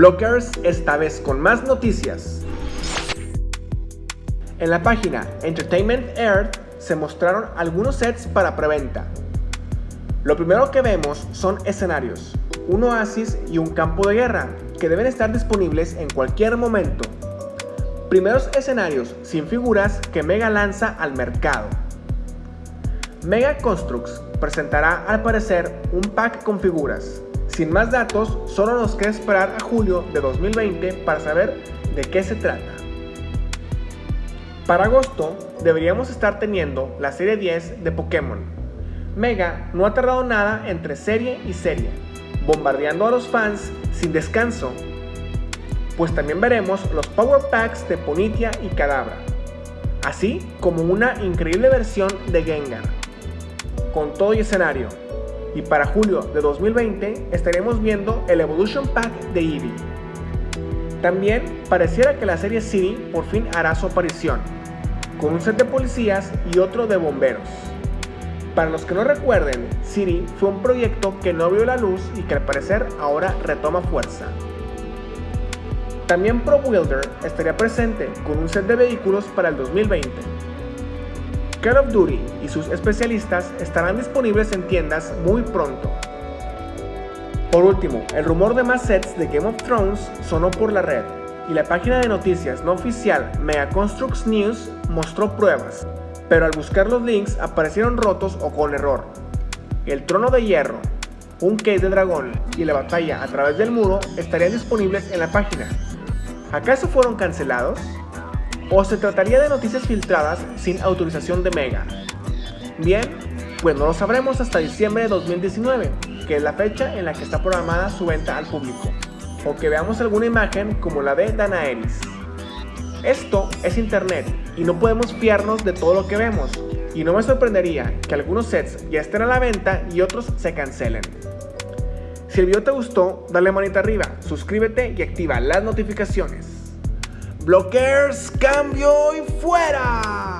Blockers esta vez con más noticias. En la página Entertainment Earth se mostraron algunos sets para preventa. Lo primero que vemos son escenarios, un oasis y un campo de guerra que deben estar disponibles en cualquier momento. Primeros escenarios sin figuras que Mega lanza al mercado. Mega Constructs presentará al parecer un pack con figuras. Sin más datos, solo nos queda esperar a julio de 2020 para saber de qué se trata. Para agosto deberíamos estar teniendo la serie 10 de Pokémon. Mega no ha tardado nada entre serie y serie, bombardeando a los fans sin descanso, pues también veremos los Power Packs de Ponitia y Kadabra, así como una increíble versión de Gengar con todo y escenario. Y para julio de 2020 estaremos viendo el Evolution Pack de Eevee. También pareciera que la serie City por fin hará su aparición, con un set de policías y otro de bomberos. Para los que no recuerden, City fue un proyecto que no vio la luz y que al parecer ahora retoma fuerza. También Pro Builder estaría presente con un set de vehículos para el 2020, Call of Duty y sus especialistas estarán disponibles en tiendas muy pronto. Por último, el rumor de más sets de Game of Thrones sonó por la red, y la página de noticias no oficial Mega Constructs News mostró pruebas, pero al buscar los links aparecieron rotos o con error. El trono de hierro, un case de dragón y la batalla a través del muro estarían disponibles en la página. ¿Acaso fueron cancelados? O se trataría de noticias filtradas sin autorización de Mega. Bien, pues no lo sabremos hasta diciembre de 2019, que es la fecha en la que está programada su venta al público, o que veamos alguna imagen como la de Danaeris. Esto es internet y no podemos fiarnos de todo lo que vemos, y no me sorprendería que algunos sets ya estén a la venta y otros se cancelen. Si el video te gustó, dale manita arriba, suscríbete y activa las notificaciones. Blockers, cambio y fuera.